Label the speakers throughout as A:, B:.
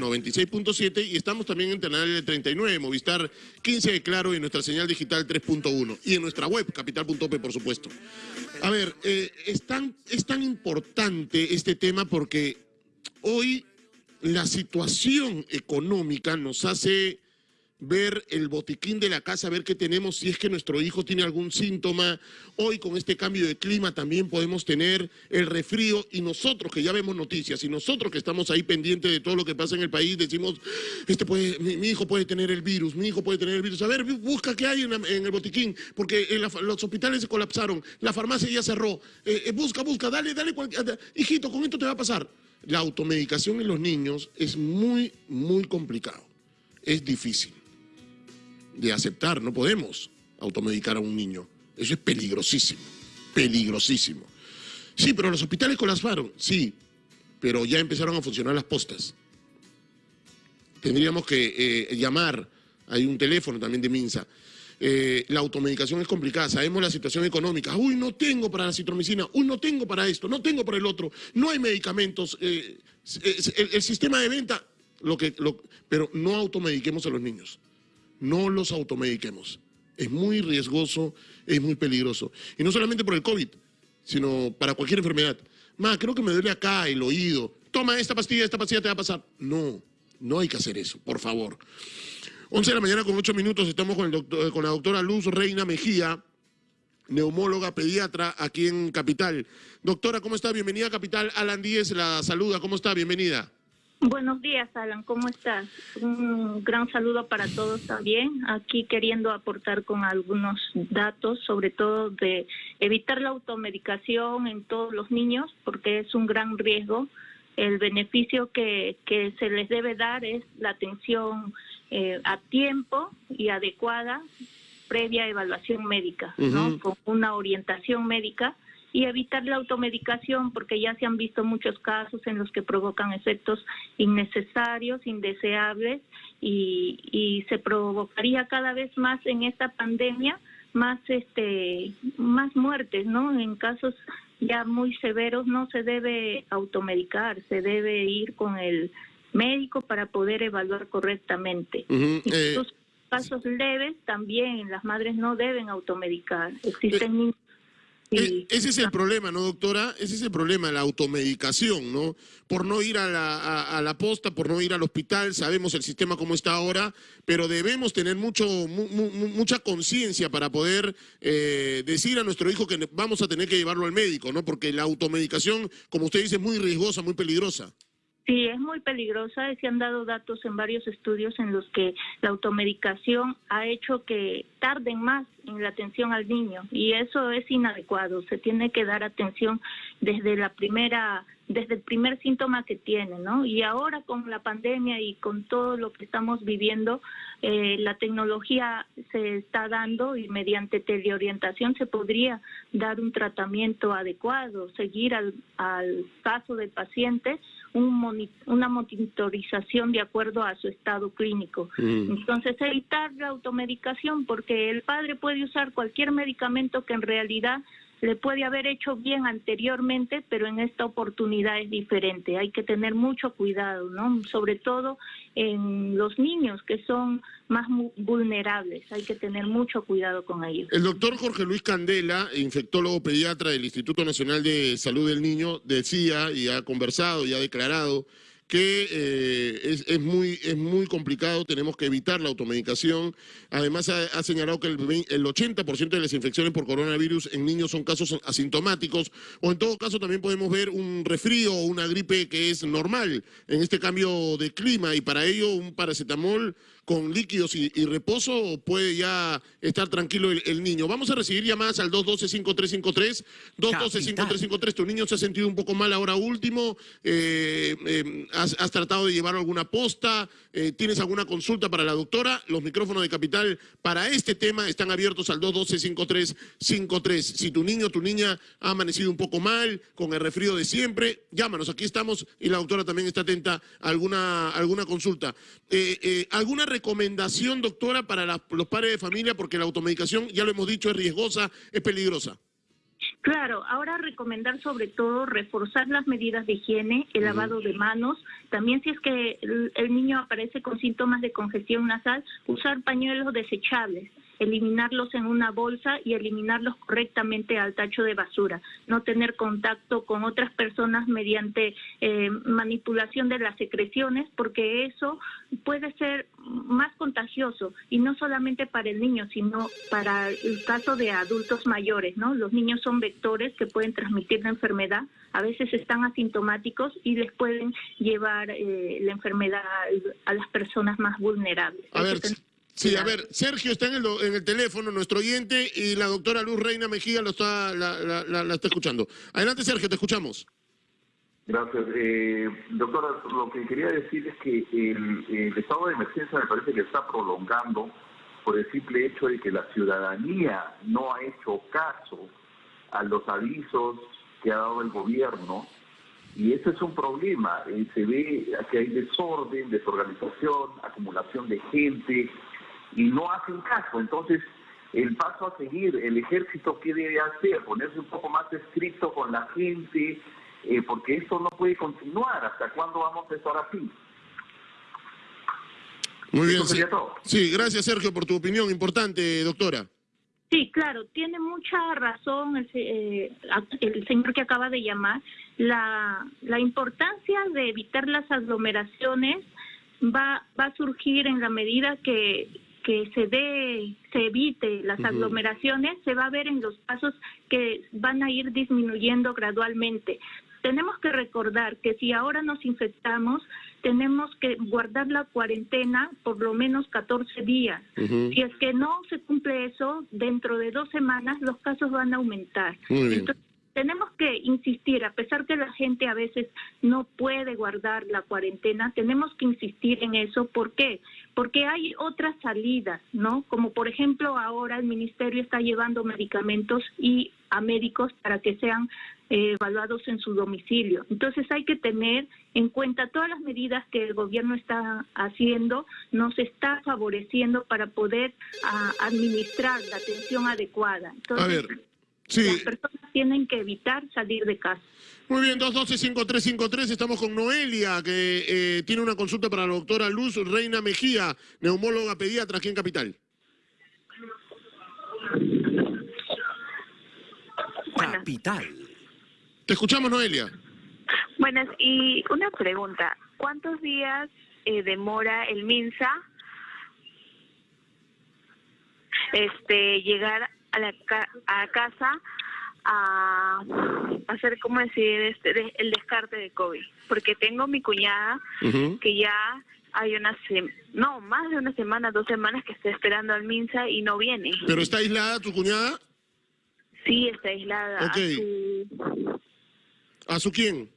A: 96.7 y estamos también en Canal 39, Movistar 15 de Claro y nuestra señal digital 3.1 y en nuestra web, capital.p, por supuesto. A ver, eh, es, tan, es tan importante este tema porque hoy la situación económica nos hace ver el botiquín de la casa, ver qué tenemos, si es que nuestro hijo tiene algún síntoma. Hoy con este cambio de clima también podemos tener el refrío y nosotros que ya vemos noticias y nosotros que estamos ahí pendientes de todo lo que pasa en el país, decimos, este mi, hijo puede tener el virus, mi hijo puede tener el virus. A ver, busca qué hay en, el botiquín, porque los hospitales se colapsaron, la farmacia ya cerró. Eh, eh, busca, busca, dale, dale, hijito, con esto te va a pasar. La automedicación en los niños es muy, muy complicado, es difícil de aceptar, no podemos automedicar a un niño. Eso es peligrosísimo, peligrosísimo. Sí, pero los hospitales colapsaron, sí, pero ya empezaron a funcionar las postas. Tendríamos que eh, llamar, hay un teléfono también de Minsa. Eh, la automedicación es complicada, sabemos la situación económica. Uy, no tengo para la citromicina, uy, no tengo para esto, no tengo para el otro, no hay medicamentos. Eh, el, sistema de venta, lo que, pero no automediquemos a los niños no los automediquemos. Es muy riesgoso, es muy peligroso. Y no solamente por el COVID, sino para cualquier enfermedad. Ma, creo que me duele acá el oído. Toma esta pastilla, esta pastilla te va a pasar. No, no hay que hacer eso, por favor. 11 de la mañana con 8 minutos estamos con, el doctor, con la doctora Luz Reina Mejía, neumóloga pediatra aquí en Capital. Doctora, ¿cómo está? Bienvenida a Capital. Alan Díez la saluda. ¿Cómo está? Bienvenida.
B: Buenos días, Alan, ¿cómo estás? Un gran saludo para todos también. Aquí queriendo aportar con algunos datos, sobre todo de evitar la automedicación en todos los niños, porque es un gran riesgo. El beneficio que, que se les debe dar es la atención eh, a tiempo y adecuada previa evaluación médica, ¿no? Con una orientación médica y evitar la automedicación porque ya se han visto muchos casos en los que provocan efectos innecesarios, indeseables y, y se provocaría cada vez más en esta pandemia más este más muertes, ¿no? En casos ya muy severos no se debe automedicar, se debe ir con el médico para poder evaluar correctamente. Uh casos leves también las madres no deben automedicar. Existen niños
A: e, ese es el problema, ¿no, doctora? Ese es el problema, la automedicación, ¿no? Por no ir a la, a, la posta, por no ir al hospital, sabemos el sistema como está ahora, pero debemos tener mucho, mucha conciencia para poder eh, decir a nuestro hijo que vamos a tener que llevarlo al médico, ¿no? Porque la automedicación, como usted dice, es muy riesgosa, muy peligrosa.
B: Sí, es muy peligrosa. Se han dado datos en varios estudios en los que la automedicación ha hecho que tarden más en la atención al niño y eso es inadecuado. Se tiene que dar atención desde la primera desde el primer síntoma que tiene, ¿no? Y ahora con la pandemia y con todo lo que estamos viviendo, eh, la tecnología se está dando y mediante teleorientación se podría dar un tratamiento adecuado, seguir al, al caso del paciente un una monitorización de acuerdo a su estado clínico. Mm. Entonces, evitar la automedicación porque el padre puede usar cualquier medicamento que en realidad le puede haber hecho bien anteriormente, pero en esta oportunidad es diferente. Hay que tener mucho cuidado, ¿no? Sobre todo en los niños que son más vulnerables. Hay que tener mucho cuidado con ellos.
A: El doctor Jorge Luis Candela, infectólogo pediatra del Instituto Nacional de Salud del Niño, decía y ha conversado y ha declarado que eh, es, muy, es muy complicado, tenemos que evitar la automedicación. Además, ha, señalado que el, el 80% de las infecciones por coronavirus en niños son casos asintomáticos, o en todo caso también podemos ver un resfrío o una gripe que es normal en este cambio de clima, y para ello un paracetamol con líquidos y, reposo puede ya estar tranquilo el, niño. Vamos a recibir llamadas al 212-5353, 212-5353, tu niño se ha sentido un poco mal ahora último, eh, eh, has, tratado de llevar alguna posta, eh, tienes alguna consulta para la doctora, los micrófonos de Capital para este tema están abiertos al 212-5353. Si tu niño o tu niña ha amanecido un poco mal, con el resfrío de siempre, llámanos, aquí estamos y la doctora también está atenta alguna, alguna consulta. ¿Alguna doctora, para los padres de familia? Porque la automedicación, ya lo hemos dicho, es riesgosa, es peligrosa.
B: Claro, ahora recomendar sobre todo reforzar las medidas de higiene, el lavado de manos, también si es que el niño aparece con síntomas de congestión nasal, usar pañuelos desechables eliminarlos en una bolsa y eliminarlos correctamente al tacho de basura, no tener contacto con otras personas mediante eh, manipulación de las secreciones, porque eso puede ser más contagioso y no solamente para el niño, sino para el caso de adultos mayores, ¿no? Los niños son vectores que pueden transmitir la enfermedad, a veces están asintomáticos y les pueden llevar eh, la enfermedad a las personas más vulnerables.
A: Sí, a ver, Sergio está en el, en el teléfono, nuestro oyente, y la doctora Luz Reina Mejía lo está, la, la, está escuchando. Adelante, Sergio, te escuchamos.
C: Gracias. Eh, doctora, lo que quería decir es que el, estado de emergencia me parece que está prolongando por el simple hecho de que la ciudadanía no ha hecho caso a los avisos que ha dado el gobierno y ese es un problema. Eh, se ve que hay desorden, desorganización, acumulación de gente, y no hacen caso. Entonces, el paso a seguir, el ejército, ¿qué debe hacer? Ponerse un poco más estricto con la gente, eh, porque esto no puede continuar. ¿Hasta cuándo vamos a estar así?
A: Muy bien. Sí. sí, gracias Sergio por tu opinión importante, doctora.
B: Sí, claro, tiene mucha razón el, eh, el, señor que acaba de llamar. La, la importancia de evitar las aglomeraciones va, va a surgir en la medida que que se dé, se evite las aglomeraciones, se va a ver en los pasos que van a ir disminuyendo gradualmente. Tenemos que recordar que si ahora nos infectamos, tenemos que guardar la cuarentena por lo menos 14 días. Si es que no se cumple eso, dentro de dos semanas los casos van a aumentar tenemos que insistir, a pesar que la gente a veces no puede guardar la cuarentena, tenemos que insistir en eso. ¿Por qué? Porque hay otras salidas, ¿no? Como por ejemplo ahora el ministerio está llevando medicamentos y a médicos para que sean eh, evaluados en su domicilio. Entonces hay que tener en cuenta todas las medidas que el gobierno está haciendo, nos está favoreciendo para poder ah, administrar la atención adecuada. Entonces, las personas tienen que evitar salir de casa.
A: Muy bien, 212-5353, estamos con Noelia, que eh, tiene una consulta para la doctora Luz Reina Mejía, neumóloga pediatra aquí en Capital.
D: Capital.
A: Te escuchamos, Noelia.
E: Buenas, y una pregunta. ¿Cuántos días eh, demora el MINSA este, llegar a la a casa a hacer, ¿cómo decir?, este, el descarte de COVID. Porque tengo mi cuñada que ya hay una no, más de una semana, dos semanas que está esperando al MINSA y no viene.
A: ¿Pero está aislada tu cuñada?
E: Sí, está aislada.
A: ¿A su... ¿A su quién?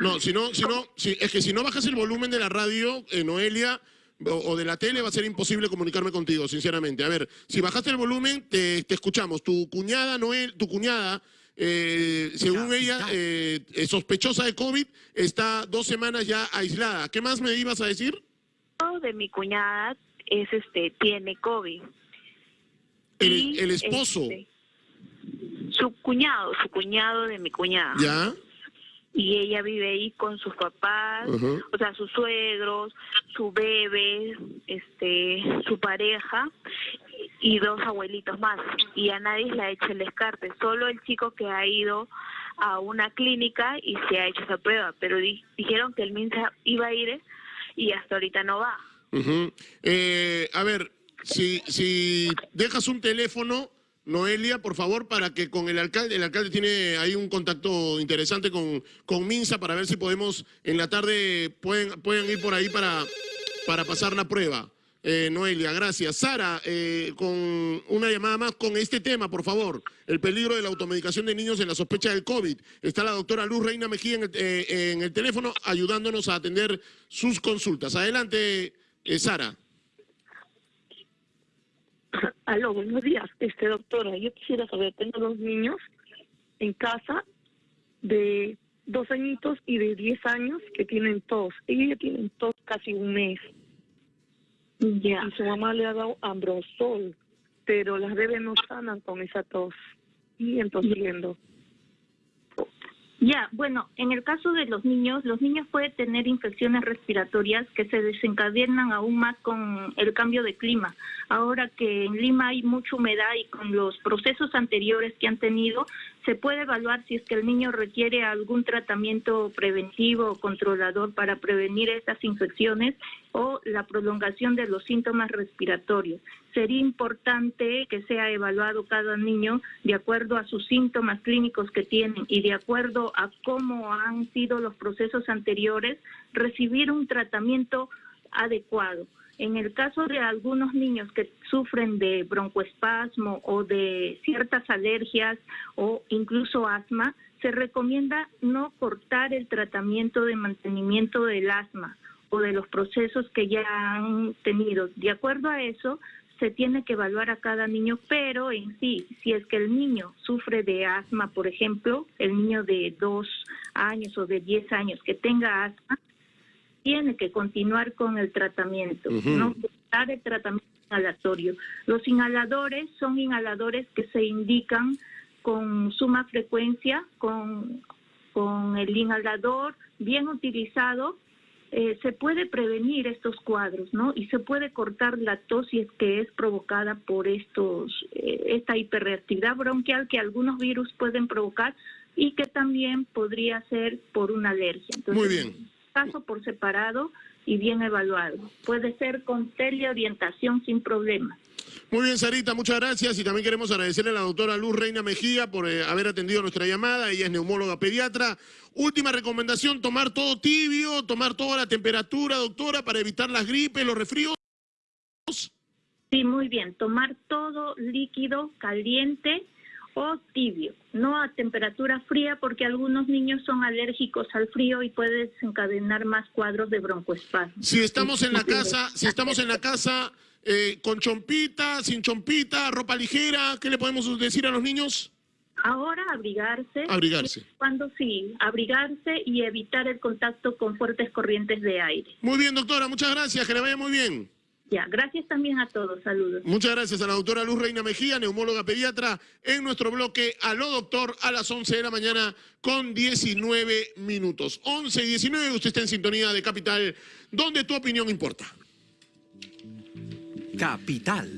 A: No, si no, si no, si, es que si no bajas el volumen de la radio, eh, Noelia, o, de la tele va a ser imposible comunicarme contigo, sinceramente. A ver, si bajaste el volumen, te, escuchamos. Tu cuñada, Noel, tu cuñada, eh, según ella, eh, sospechosa de COVID, está dos semanas ya aislada. ¿Qué más me ibas a decir?
E: De mi cuñada es este tiene COVID.
A: El, esposo. Este,
E: su cuñado, su cuñado de mi cuñada.
A: ¿Ya?
E: y ella vive ahí con sus papás, o sea, sus suegros, su bebé, este, su pareja y dos abuelitos más. Y a nadie le ha hecho el descarte, solo el chico que ha ido a una clínica y se ha hecho esa prueba, pero dijeron que el MINSA iba a ir y hasta ahorita no va.
A: eh, a ver, si, si dejas un teléfono Noelia, por favor, para que con el alcalde, el alcalde tiene ahí un contacto interesante con, con Minsa para ver si podemos, en la tarde, pueden, pueden ir por ahí para, para pasar la prueba. Eh, Noelia, gracias. Sara, eh, con una llamada más con este tema, por favor. El peligro de la automedicación de niños en la sospecha del COVID. Está la doctora Luz Reina Mejía en el, eh, en el teléfono ayudándonos a atender sus consultas. Adelante, Sara.
F: Aló, buenos días. Este, doctora, yo quisiera saber, tengo dos niños en casa de dos añitos y de diez años que tienen tos. Ellos ya tienen tos casi un mes. Ya. Y su mamá le ha dado ambrosol.
G: pero las bebés no sanan con esa tos y entosiendo.
B: Ya, bueno, en el caso de los niños, los niños pueden tener infecciones respiratorias que se desencadenan aún más con el cambio de clima. Ahora que en Lima hay mucha humedad y con los procesos anteriores que han tenido, se puede evaluar si es que el niño requiere algún tratamiento preventivo o controlador para prevenir estas infecciones o la prolongación de los síntomas respiratorios. Sería importante que sea evaluado cada niño de acuerdo a sus síntomas clínicos que tienen y de acuerdo a cómo han sido los procesos anteriores, recibir un tratamiento adecuado. En el caso de algunos niños que sufren de broncoespasmo o de ciertas alergias o incluso asma, se recomienda no cortar el tratamiento de mantenimiento del asma o de los procesos que ya han tenido. De acuerdo a eso, se tiene que evaluar a cada niño, pero en sí, si es que el niño sufre de asma, por ejemplo, el niño de dos años o de diez años que tenga asma, tiene que continuar con el tratamiento, no cortar el tratamiento inhalatorio. Los inhaladores son inhaladores que se indican con suma frecuencia, con, con el inhalador bien utilizado, eh, se puede prevenir estos cuadros, ¿no? Y se puede cortar la tos si es que es provocada por estos, eh, esta hiperreactividad bronquial que algunos virus pueden provocar y que también podría ser por una alergia.
F: Muy bien
B: caso por separado y bien evaluado. Puede ser con teleorientación sin problema.
F: Muy bien, Sarita, muchas gracias y también queremos agradecerle a la doctora Luz Reina Mejía por eh, haber atendido nuestra llamada. Ella es neumóloga pediatra. Última recomendación, tomar todo tibio, tomar toda la temperatura, doctora, para evitar las gripes, los resfríos.
B: Sí, muy bien, tomar todo líquido, caliente, o tibio, no a temperatura fría porque algunos niños son alérgicos al frío y puede desencadenar más cuadros de broncoespasmo.
F: Si estamos en la casa, si estamos en la casa eh, con chompita, sin chompita, ropa ligera, ¿qué le podemos decir a los niños?
B: Ahora abrigarse.
F: Abrigarse.
B: Cuando sí, abrigarse y evitar el contacto con fuertes corrientes de aire.
F: Muy bien, doctora, muchas gracias, que le vaya muy bien.
B: Ya, gracias también a todos, saludos.
F: Muchas gracias a la doctora Luz Reina Mejía, neumóloga pediatra, en nuestro bloque Aló Doctor a las 11 de la mañana con 19 minutos. 11 y 19, usted está en sintonía de Capital, donde tu opinión importa.
D: Capital.